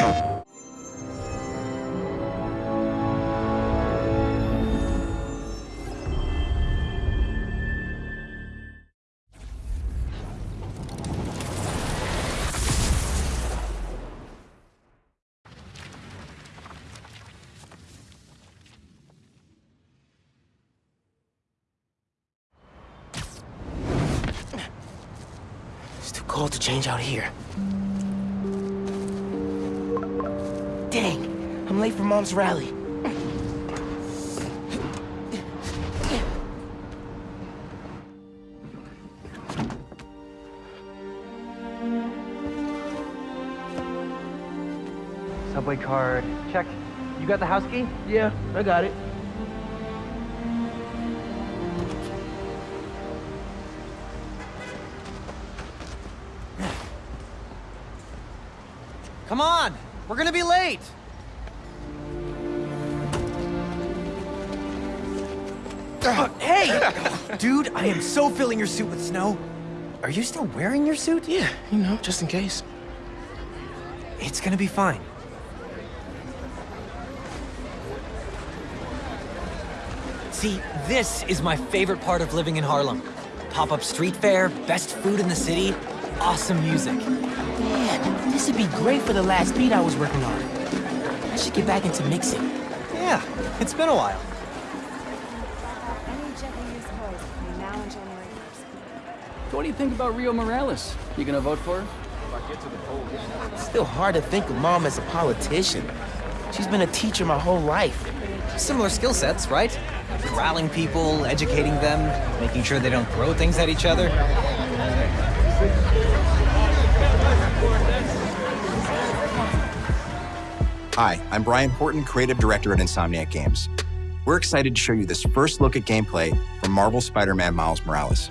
It's too cold to change out here. Dang, I'm late for Mom's rally. Subway card. Check. You got the house key? Yeah, I got it. Come on! We're gonna be late! Uh, hey! Dude, I am so filling your suit with snow. Are you still wearing your suit? Yeah, you know, just in case. It's gonna be fine. See, this is my favorite part of living in Harlem. Pop-up street fair, best food in the city, awesome music. Man, this would be great for the last beat I was working on. I should get back into mixing. Yeah, it's been a while. Any jet we use code between now and January 1st. So what do you think about Rio Morales? You gonna vote for her? It's still hard to think of Mom as a politician. She's been a teacher my whole life. Similar skill sets, right? Corralling people, educating them, making sure they don't throw things at each other. Hi, I'm Brian Horton, Creative Director at Insomniac Games. We're excited to show you this first look at gameplay from Marvel Spider-Man Miles Morales.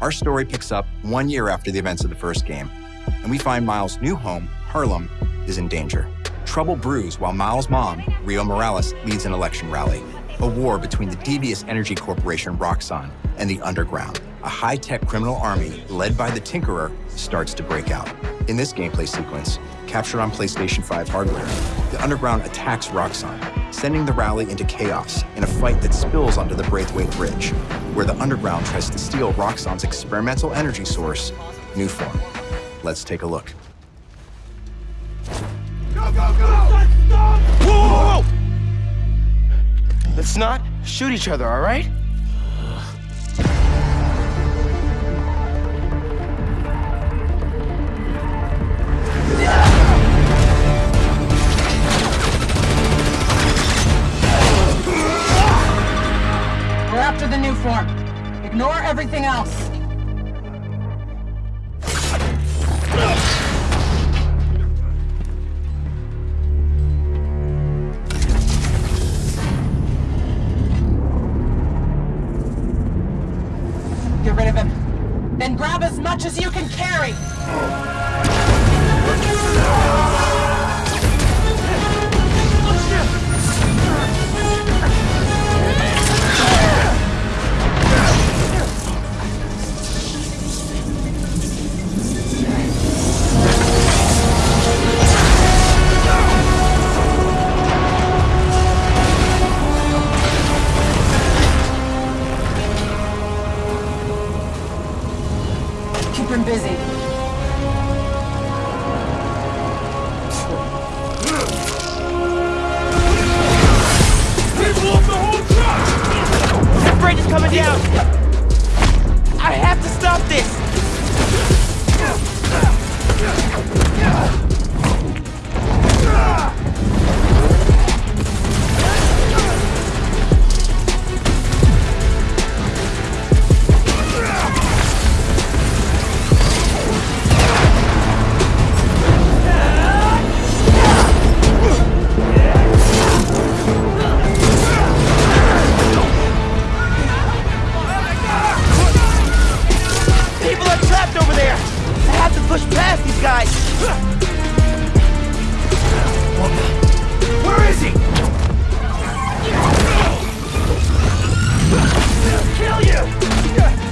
Our story picks up one year after the events of the first game, and we find Miles' new home, Harlem, is in danger. Trouble brews while Miles' mom, Rio Morales, leads an election rally. A war between the devious energy corporation Roxxon and the Underground, a high-tech criminal army led by the Tinkerer, starts to break out. In this gameplay sequence, captured on PlayStation 5 hardware, the Underground attacks Roxxon, sending the rally into chaos in a fight that spills onto the Braithwaite Bridge, where the Underground tries to steal Roxxon's experimental energy source, Nuform. Let's take a look. Go, go, Whoa! Let's not shoot each other, all right? Much as you can carry. Him busy. That bridge is coming down! I have to stop this! Push past these guys! Where is he? Kill you!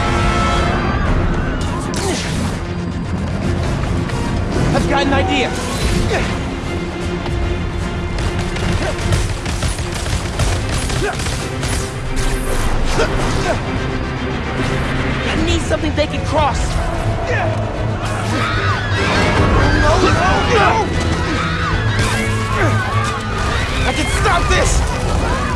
got an idea. I need something they can cross. No, no, no! I can stop this!